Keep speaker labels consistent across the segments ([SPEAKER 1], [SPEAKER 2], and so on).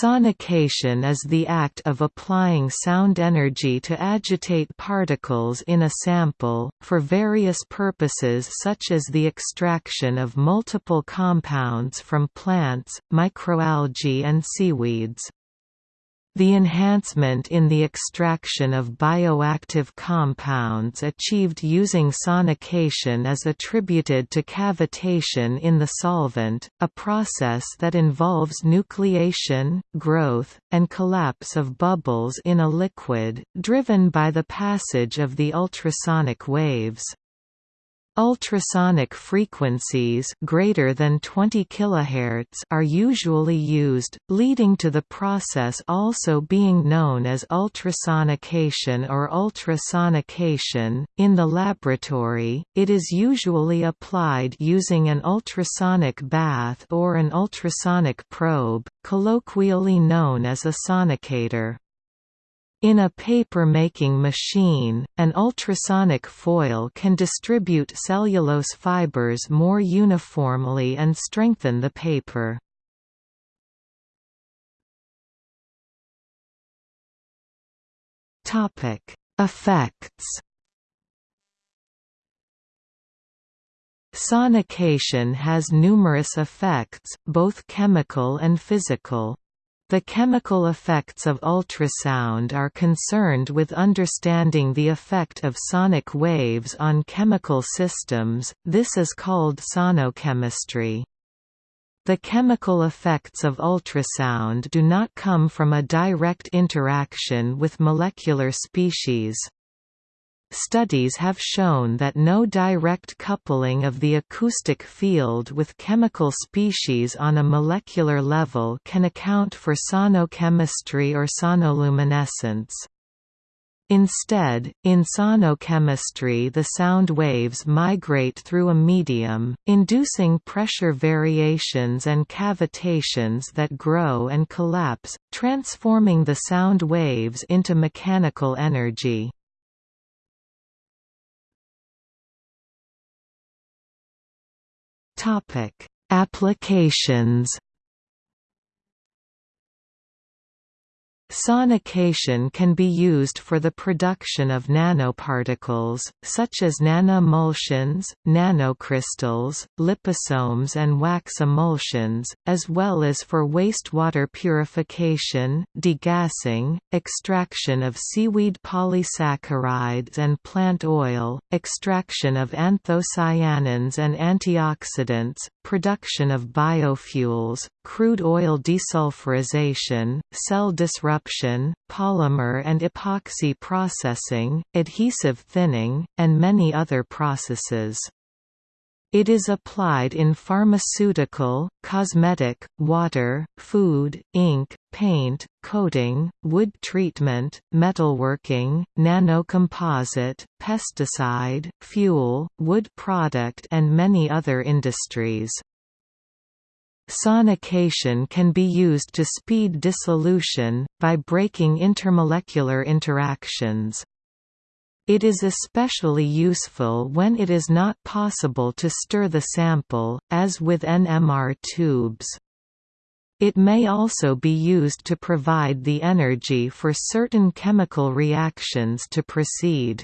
[SPEAKER 1] Sonication is the act of applying sound energy to agitate particles in a sample, for various purposes such as the extraction of multiple compounds from plants, microalgae and seaweeds. The enhancement in the extraction of bioactive compounds achieved using sonication is attributed to cavitation in the solvent, a process that involves nucleation, growth, and collapse of bubbles in a liquid, driven by the passage of the ultrasonic waves. Ultrasonic frequencies greater than 20 kHz are usually used, leading to the process also being known as ultrasonication or ultrasonication. In the laboratory, it is usually applied using an ultrasonic bath or an ultrasonic probe, colloquially known as a sonicator. In a paper-making machine, an ultrasonic foil can distribute cellulose fibers more uniformly and strengthen the paper. Effects Sonication has numerous effects, both chemical and physical. The chemical effects of ultrasound are concerned with understanding the effect of sonic waves on chemical systems, this is called sonochemistry. The chemical effects of ultrasound do not come from a direct interaction with molecular species. Studies have shown that no direct coupling of the acoustic field with chemical species on a molecular level can account for sonochemistry or sonoluminescence. Instead, in sonochemistry the sound waves migrate through a medium, inducing pressure variations and cavitations that grow and collapse, transforming the sound waves into mechanical energy. Applications Sonication can be used for the production of nanoparticles, such as nanoemulsions, nanocrystals, liposomes and wax emulsions, as well as for wastewater purification, degassing, extraction of seaweed polysaccharides and plant oil, extraction of anthocyanins and antioxidants, production of biofuels, crude oil desulfurization, cell disruption, polymer and epoxy processing, adhesive thinning, and many other processes. It is applied in pharmaceutical, cosmetic, water, food, ink, paint, coating, wood treatment, metalworking, nanocomposite, pesticide, fuel, wood product and many other industries. Sonication can be used to speed dissolution, by breaking intermolecular interactions. It is especially useful when it is not possible to stir the sample, as with NMR tubes. It may also be used to provide the energy for certain chemical reactions to proceed.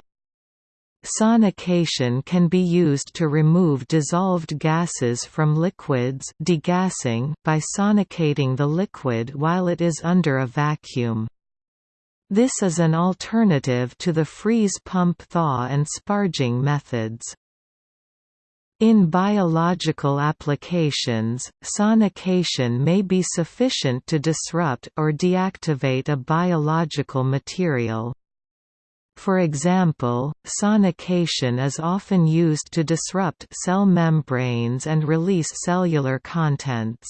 [SPEAKER 1] Sonication can be used to remove dissolved gases from liquids degassing by sonicating the liquid while it is under a vacuum. This is an alternative to the freeze pump thaw and sparging methods. In biological applications, sonication may be sufficient to disrupt or deactivate a biological material. For example, sonication is often used to disrupt cell membranes and release cellular contents.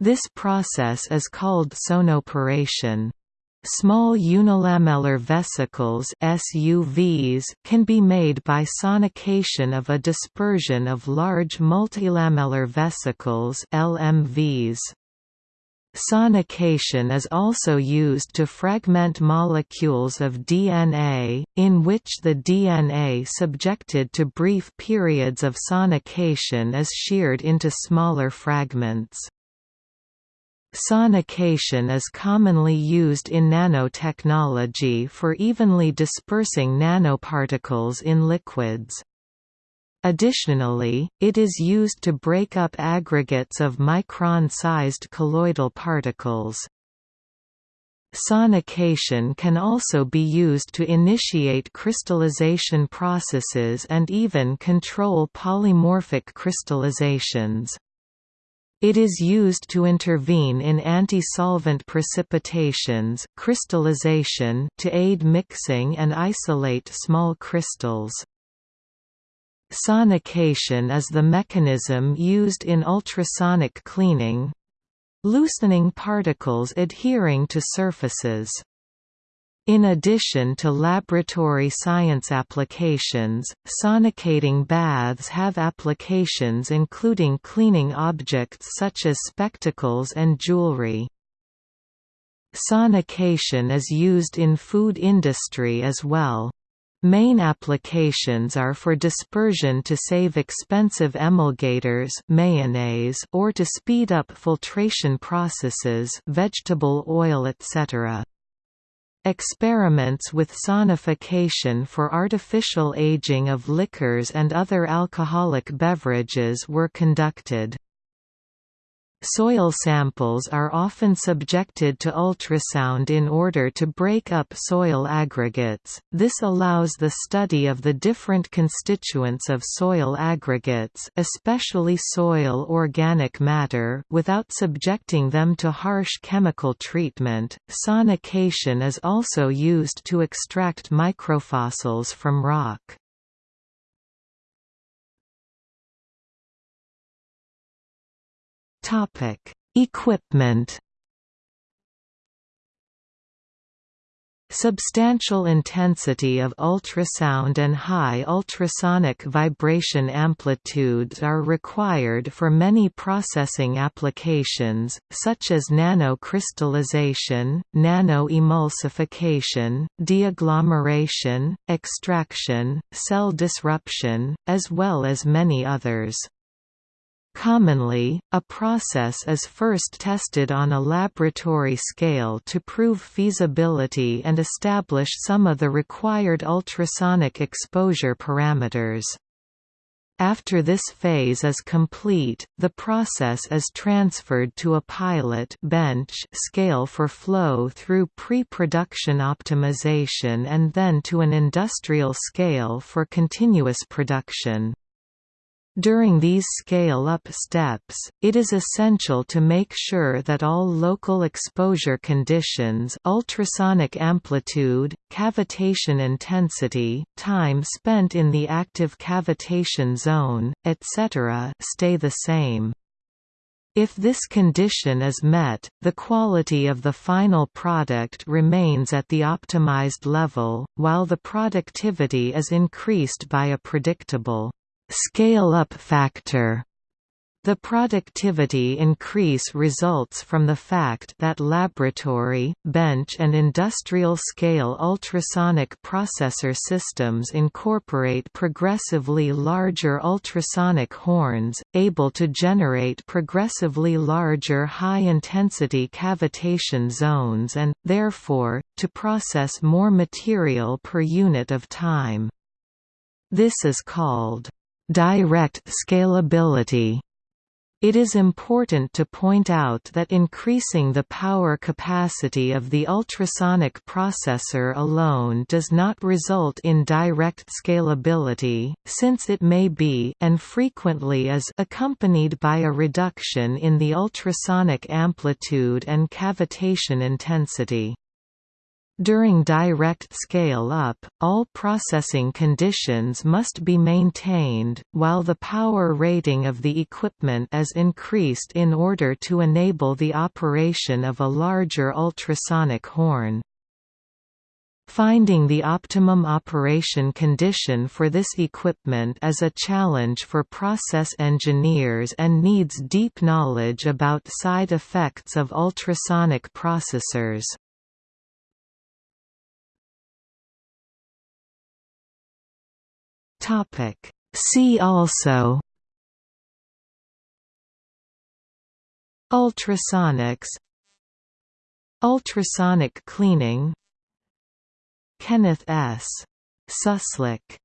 [SPEAKER 1] This process is called sonoporation. Small unilamellar vesicles SUVs can be made by sonication of a dispersion of large multilamellar vesicles LMVs. Sonication is also used to fragment molecules of DNA, in which the DNA subjected to brief periods of sonication is sheared into smaller fragments. Sonication is commonly used in nanotechnology for evenly dispersing nanoparticles in liquids. Additionally, it is used to break up aggregates of micron-sized colloidal particles. Sonication can also be used to initiate crystallization processes and even control polymorphic crystallizations. It is used to intervene in anti-solvent precipitations crystallization to aid mixing and isolate small crystals. Sonication is the mechanism used in ultrasonic cleaning loosening particles adhering to surfaces. In addition to laboratory science applications, sonicating baths have applications including cleaning objects such as spectacles and jewelry. Sonication is used in food industry as well. Main applications are for dispersion to save expensive emulgators mayonnaise or to speed up filtration processes vegetable oil etc. Experiments with sonification for artificial aging of liquors and other alcoholic beverages were conducted. Soil samples are often subjected to ultrasound in order to break up soil aggregates. This allows the study of the different constituents of soil aggregates, especially soil organic matter, without subjecting them to harsh chemical treatment. Sonication is also used to extract microfossils from rock. Topic: Equipment. Substantial intensity of ultrasound and high ultrasonic vibration amplitudes are required for many processing applications, such as nanocrystallization, nanoemulsification, deagglomeration, extraction, cell disruption, as well as many others. Commonly, a process is first tested on a laboratory scale to prove feasibility and establish some of the required ultrasonic exposure parameters. After this phase is complete, the process is transferred to a pilot bench scale for flow through pre-production optimization and then to an industrial scale for continuous production. During these scale-up steps, it is essential to make sure that all local exposure conditions ultrasonic amplitude, cavitation intensity, time spent in the active cavitation zone, etc. stay the same. If this condition is met, the quality of the final product remains at the optimized level, while the productivity is increased by a predictable scale-up factor. The productivity increase results from the fact that laboratory, bench and industrial-scale ultrasonic processor systems incorporate progressively larger ultrasonic horns, able to generate progressively larger high-intensity cavitation zones and, therefore, to process more material per unit of time. This is called Direct scalability it is important to point out that increasing the power capacity of the ultrasonic processor alone does not result in direct scalability, since it may be and frequently is accompanied by a reduction in the ultrasonic amplitude and cavitation intensity. During direct scale-up, all processing conditions must be maintained, while the power rating of the equipment is increased in order to enable the operation of a larger ultrasonic horn. Finding the optimum operation condition for this equipment is a challenge for process engineers and needs deep knowledge about side effects of ultrasonic processors. Topic See also Ultrasonics Ultrasonic cleaning Kenneth S. Suslick